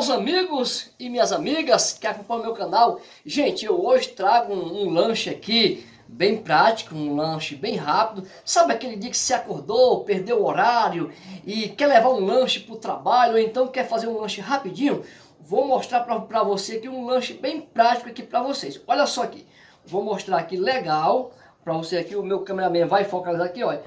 meus amigos e minhas amigas que acompanham meu canal. Gente, eu hoje trago um, um, lanche aqui bem prático, um lanche bem rápido. Sabe aquele dia que você acordou, perdeu o horário e quer levar um lanche para o trabalho, ou então quer fazer um lanche rapidinho? Vou mostrar para você aqui um lanche bem prático aqui para vocês. Olha só aqui, vou mostrar aqui legal para você aqui, o meu cameraman vai focalizar aqui, olha.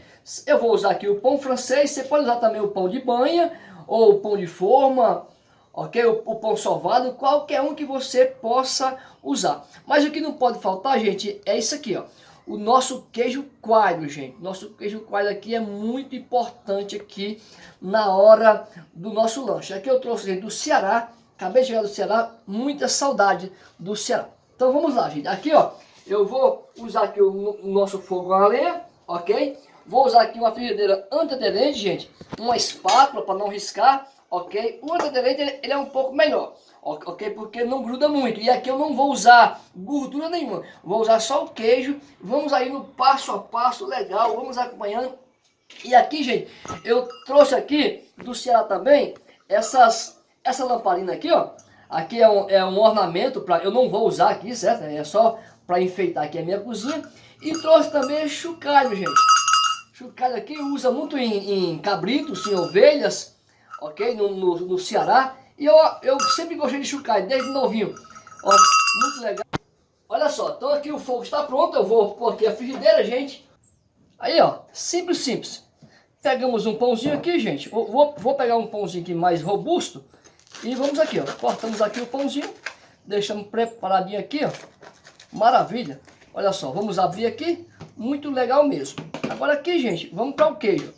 Eu vou usar aqui o pão francês, você pode usar também o pão de banha, ou o pão de forma, ok? O, o, pão sovado, qualquer um que você possa usar. Mas o que não pode faltar, gente, é isso aqui, ó. O nosso queijo coalho, gente. Nosso queijo coalho aqui é muito importante aqui na hora do nosso lanche. Aqui eu trouxe, gente, do Ceará. Acabei de chegar do Ceará, muita saudade do Ceará. Então vamos lá, gente. Aqui, ó, eu vou usar aqui o, o nosso fogo a lenha, ok? Vou usar aqui uma frigideira antiaderente, gente. Uma espátula para não riscar ok? O antiaderente ele, é um pouco melhor, ok? Porque não gruda muito. E aqui eu não vou usar gordura nenhuma, vou usar só o queijo. Vamos aí no passo a passo, legal, vamos acompanhando. E aqui, gente, eu trouxe aqui do Ceará também essas, essa lamparina aqui, ó. Aqui é um, é um ornamento, para eu não vou usar aqui, certo? É só para enfeitar aqui a minha cozinha. E trouxe também chocalho, gente. Chocalho aqui usa muito em, em cabritos, em ovelhas, ok? No, no, no Ceará. E eu, eu sempre gostei de chucalho, desde novinho. Ó, muito legal. Olha só, então aqui o fogo está pronto. Eu vou pôr aqui a frigideira, gente. Aí, ó, simples, simples. Pegamos um pãozinho aqui, gente. Vou, vou pegar um pãozinho aqui mais robusto. E vamos aqui, ó. Cortamos aqui o pãozinho. Deixamos preparadinho aqui, ó. Maravilha. Olha só, vamos abrir aqui. Muito legal mesmo. Agora aqui, gente, vamos para o queijo.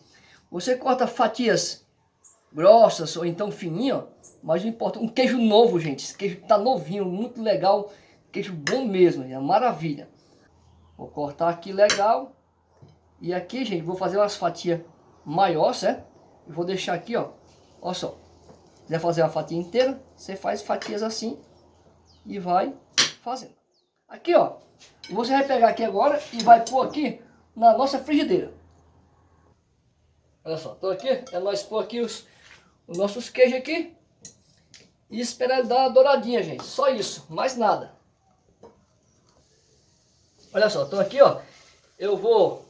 Você corta fatias grossas ou então fininho, mas não importa. Um queijo novo, gente. Esse queijo tá novinho, muito legal. Queijo bom mesmo, é maravilha. Vou cortar aqui legal. E aqui, gente, vou fazer umas fatias maiores, certo? E vou deixar aqui, ó. Olha só. Se quiser fazer uma fatia inteira, você faz fatias assim e vai fazendo. Aqui, ó. Você vai pegar aqui agora e vai pôr aqui na nossa frigideira. Olha só, tô aqui, é nós pôr aqui os, os nossos queijos aqui e esperar ele dar uma douradinha, gente. Só isso, mais nada. Olha só, tô aqui, ó. Eu vou...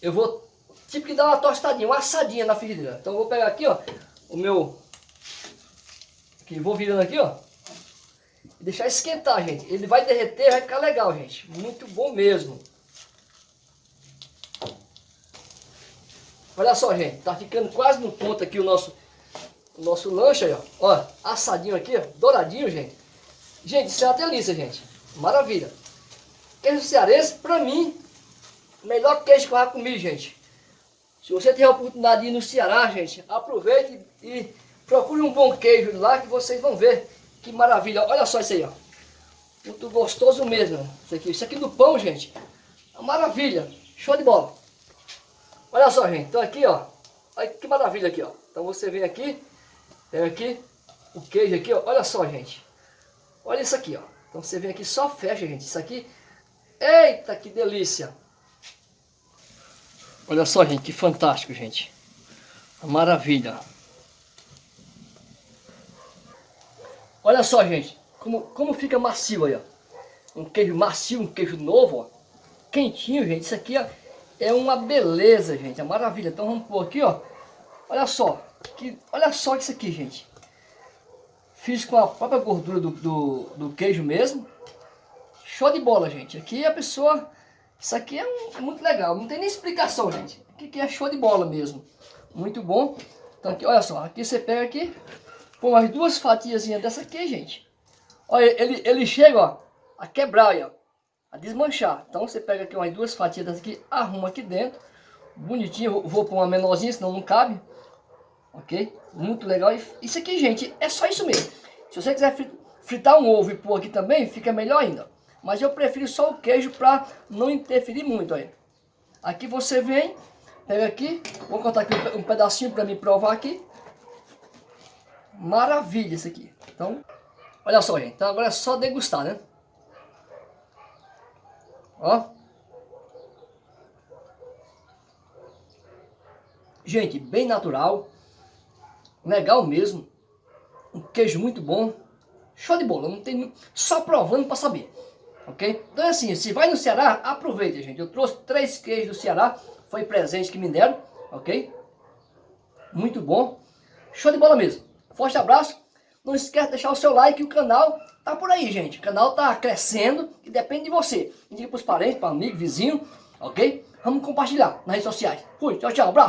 Eu vou tipo que dar uma tostadinha, uma assadinha na frigideira. Então eu vou pegar aqui, ó, o meu... Aqui, vou virando aqui, ó. E deixar esquentar, gente. Ele vai derreter, vai ficar legal, gente. Muito bom mesmo. Olha só, gente, tá ficando quase no ponto aqui o nosso, o nosso lanche aí, ó. Ó, assadinho aqui, ó, douradinho, gente. Gente, isso é uma delícia, gente. Maravilha. Queijo cearense, pra mim, melhor queijo que eu já comi, gente. Se você tiver a oportunidade de ir no Ceará, gente, aproveite e procure um bom queijo lá que vocês vão ver que maravilha. Olha só isso aí, ó. Muito gostoso mesmo. Isso aqui, isso aqui do pão, gente. É maravilha. Show de bola. Olha só, gente. Então aqui, ó. Olha que maravilha aqui, ó. Então você vem aqui. Tem aqui o queijo aqui, ó. Olha só, gente. Olha isso aqui, ó. Então você vem aqui, só fecha, gente. Isso aqui. Eita, que delícia. Olha só, gente. Que fantástico, gente. Maravilha. Olha só, gente. Como, como fica macio aí, ó. Um queijo macio, um queijo novo, ó. Quentinho, gente. Isso aqui, ó é uma beleza, gente, é maravilha. Então vamos pôr aqui, ó. Olha só, que, olha só isso aqui, gente. Fiz com a própria gordura do, do, do queijo mesmo. Show de bola, gente. Aqui a pessoa... Isso aqui é, um, é muito legal. Não tem nem explicação, gente. Aqui, aqui é show de bola mesmo. Muito bom. Então aqui, olha só. Aqui você pega aqui. Põe umas duas fatias dessa aqui, gente. Olha, ele, ele chega, ó. A quebrar, ó a desmanchar. Então você pega aqui umas duas fatias aqui, arruma aqui dentro, bonitinho, vou pôr uma menorzinha, senão não cabe, ok? Muito legal, e isso aqui, gente, é só isso mesmo. Se você quiser fritar um ovo e pôr aqui também, fica melhor ainda. Mas eu prefiro só o queijo para não interferir muito aí. Aqui você vem, pega aqui, vou cortar aqui um pedacinho para me provar aqui. Maravilha isso aqui. Então, olha só, gente. Então agora é só degustar, né? Ó. Gente, bem natural. Legal mesmo. um queijo muito bom. Show de bola, não tem só provando para saber. Ok? Então é assim, se vai no Ceará, aproveita, gente. Eu trouxe três queijos do Ceará, foi presente que me deram, ok? Muito bom. Show de bola mesmo. Forte abraço. Não esquece de deixar o seu like o canal tá por aí, gente. O canal tá crescendo e depende de você. Indique para os parentes, para amigos, vizinhos, ok? Vamos compartilhar nas redes sociais. Fui, tchau, tchau, abraço.